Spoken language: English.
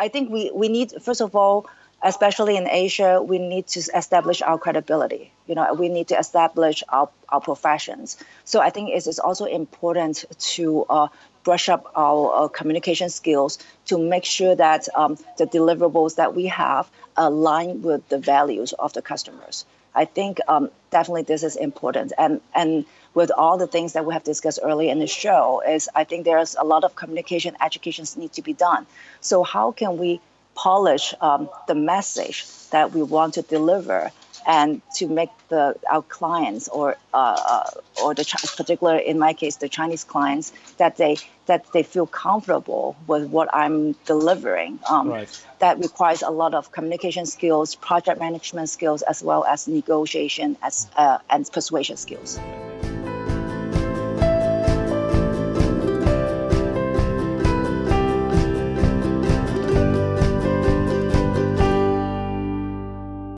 I think we, we need, first of all, especially in Asia, we need to establish our credibility. You know, we need to establish our, our professions. So I think it is also important to uh, brush up our uh, communication skills to make sure that um, the deliverables that we have align with the values of the customers. I think um, definitely this is important. And, and with all the things that we have discussed earlier in the show is I think there's a lot of communication educations need to be done. So how can we polish um, the message that we want to deliver and to make the our clients or uh, uh or the particular in my case the Chinese clients that they that they feel comfortable with what I'm delivering. Um, right. That requires a lot of communication skills, project management skills, as well as negotiation as uh, and persuasion skills.